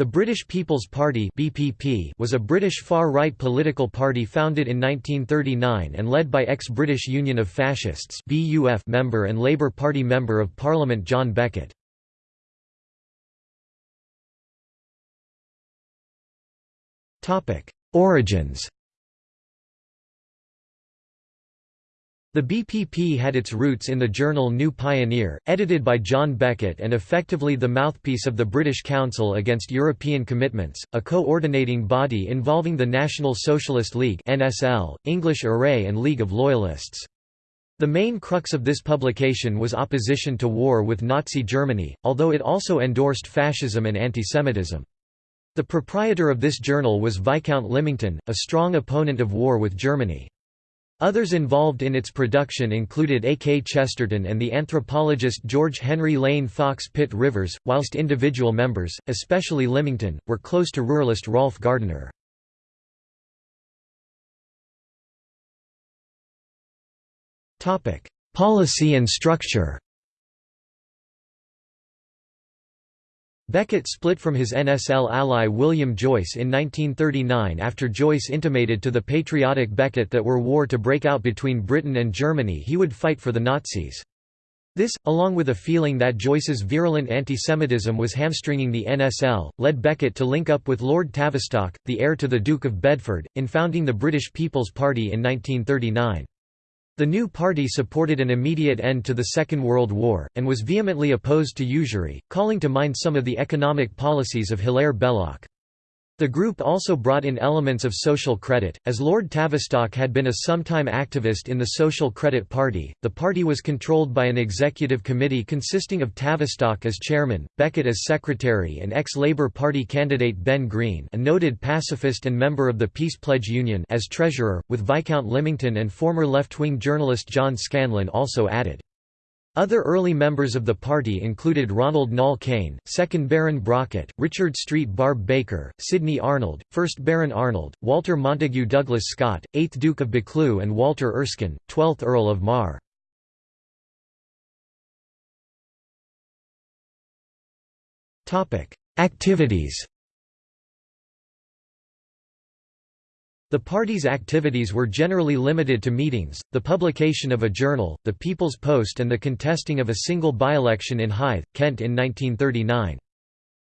The British People's Party (BPP) was a British far-right political party founded in 1939 and led by ex-British Union of Fascists (BUF) member and Labour Party member of Parliament John Beckett. Topic: Origins The BPP had its roots in the journal New Pioneer, edited by John Beckett and effectively the mouthpiece of the British Council Against European Commitments, a coordinating body involving the National Socialist League (NSL), English Array and League of Loyalists. The main crux of this publication was opposition to war with Nazi Germany, although it also endorsed fascism and antisemitism. The proprietor of this journal was Viscount Lymington, a strong opponent of war with Germany. Others involved in its production included A. K. Chesterton and the anthropologist George Henry Lane Fox Pitt Rivers, whilst individual members, especially Lymington, were close to ruralist Rolf Gardiner. Policy and structure Beckett split from his NSL ally William Joyce in 1939 after Joyce intimated to the patriotic Beckett that were war to break out between Britain and Germany he would fight for the Nazis. This, along with a feeling that Joyce's virulent antisemitism was hamstringing the NSL, led Beckett to link up with Lord Tavistock, the heir to the Duke of Bedford, in founding the British People's Party in 1939. The new party supported an immediate end to the Second World War, and was vehemently opposed to usury, calling to mind some of the economic policies of Hilaire Belloc. The group also brought in elements of social credit, as Lord Tavistock had been a sometime activist in the Social Credit Party. The party was controlled by an executive committee consisting of Tavistock as chairman, Beckett as secretary, and ex-Labour Party candidate Ben Greene, a noted pacifist and member of the Peace Pledge Union, as treasurer, with Viscount Lymington and former left-wing journalist John Scanlon also added. Other early members of the party included Ronald Nall Cain, 2nd Baron Brocket, Richard Street Barbe Baker, Sidney Arnold, 1st Baron Arnold, Walter Montague Douglas Scott, 8th Duke of Buccleuch and Walter Erskine, 12th Earl of Mar. Activities The party's activities were generally limited to meetings, the publication of a journal, the People's Post and the contesting of a single by-election in Hythe, Kent in 1939.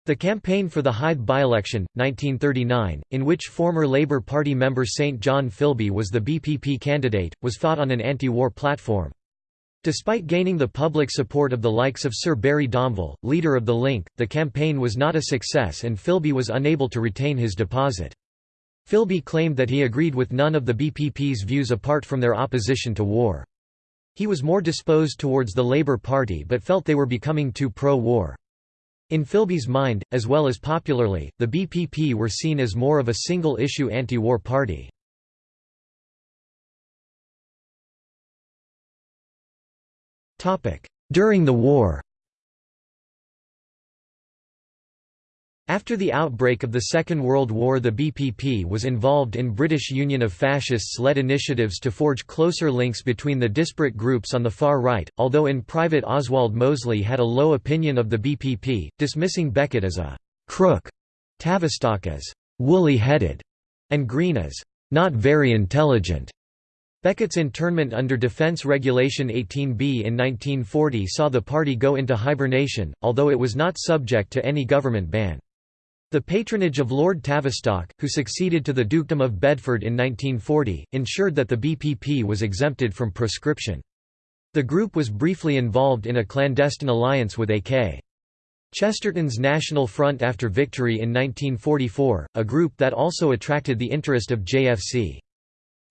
The campaign for the Hythe by-election, 1939, in which former Labour Party member St John Philby was the BPP candidate, was fought on an anti-war platform. Despite gaining the public support of the likes of Sir Barry Domvile, leader of the Link, the campaign was not a success and Philby was unable to retain his deposit. Philby claimed that he agreed with none of the BPP's views apart from their opposition to war. He was more disposed towards the Labour Party but felt they were becoming too pro-war. In Philby's mind, as well as popularly, the BPP were seen as more of a single-issue anti-war party. During the war After the outbreak of the Second World War the BPP was involved in British Union of Fascists-led initiatives to forge closer links between the disparate groups on the far right, although in private Oswald Mosley had a low opinion of the BPP, dismissing Beckett as a «crook», Tavistock as «woolly-headed», and Greene as «not very intelligent». Beckett's internment under Defence Regulation 18B in 1940 saw the party go into hibernation, although it was not subject to any government ban. The patronage of Lord Tavistock, who succeeded to the Dukedom of Bedford in 1940, ensured that the BPP was exempted from proscription. The group was briefly involved in a clandestine alliance with A.K. Chesterton's National Front after victory in 1944, a group that also attracted the interest of JFC.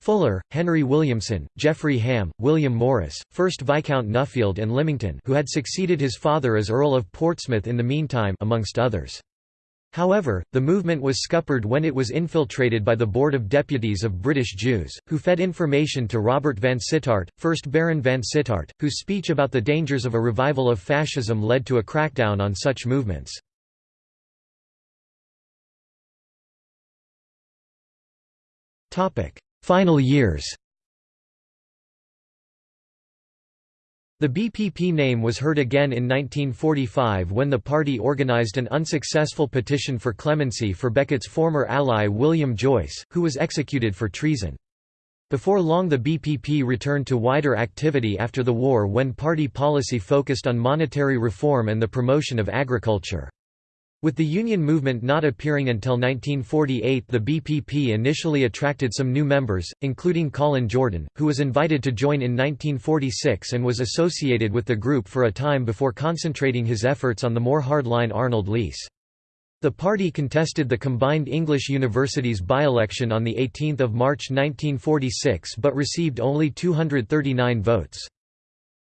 Fuller, Henry Williamson, Jeffrey Hamm, William Morris, 1st Viscount Nuffield and Lymington who had succeeded his father as Earl of Portsmouth in the meantime amongst others. However, the movement was scuppered when it was infiltrated by the Board of Deputies of British Jews, who fed information to Robert Vansittart, 1st Baron Vansittart, whose speech about the dangers of a revival of fascism led to a crackdown on such movements. Final years The BPP name was heard again in 1945 when the party organized an unsuccessful petition for clemency for Beckett's former ally William Joyce, who was executed for treason. Before long the BPP returned to wider activity after the war when party policy focused on monetary reform and the promotion of agriculture. With the union movement not appearing until 1948 the BPP initially attracted some new members, including Colin Jordan, who was invited to join in 1946 and was associated with the group for a time before concentrating his efforts on the more hardline Arnold Leese. The party contested the combined English universities by-election on 18 March 1946 but received only 239 votes.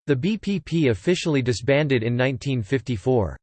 The BPP officially disbanded in 1954.